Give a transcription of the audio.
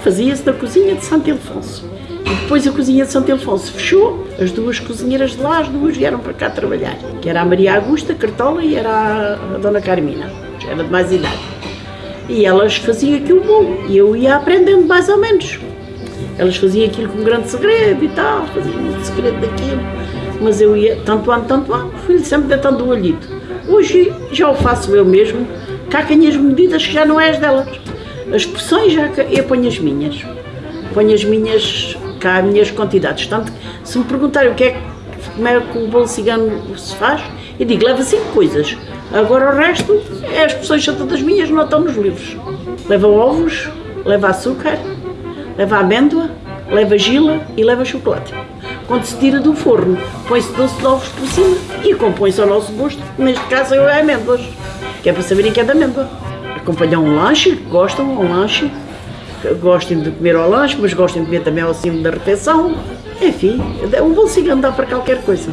Fazia-se na cozinha de Santo Ildefonso. E depois a cozinha de Santo Ildefonso fechou, as duas cozinheiras de lá, as duas vieram para cá trabalhar. Que era a Maria Augusta Cartola e era a Dona Carmina, já era de mais idade. E elas faziam aquilo bom, e eu ia aprendendo mais ou menos. Elas faziam aquilo com grande segredo e tal, faziam muito segredo daquilo. Mas eu ia, tanto ano, tanto ano, fui sempre deitando o olhito. Hoje já o faço eu mesmo, tenho as medidas que já não é as delas. As porções já eu ponho as minhas. Ponho as minhas, cá as minhas quantidades. Tanto que se me perguntarem o que é como é que o bolo cigano se faz, eu digo, leva cinco coisas. Agora o resto, é as porções são todas minhas, não estão nos livros. Leva ovos, leva açúcar, leva amêndoa, leva gila e leva chocolate. Quando se tira do forno, põe-se doce de ovos por cima e compõe-se ao nosso gosto, neste caso é amêndoas, que é para saberem que é de amêndoa. Acompanhar um lanche, gostam, um lanche, gostem de comer ao lanche, mas gostem de comer também ao cimo da refeição. Enfim, um bom cigano dá para qualquer coisa.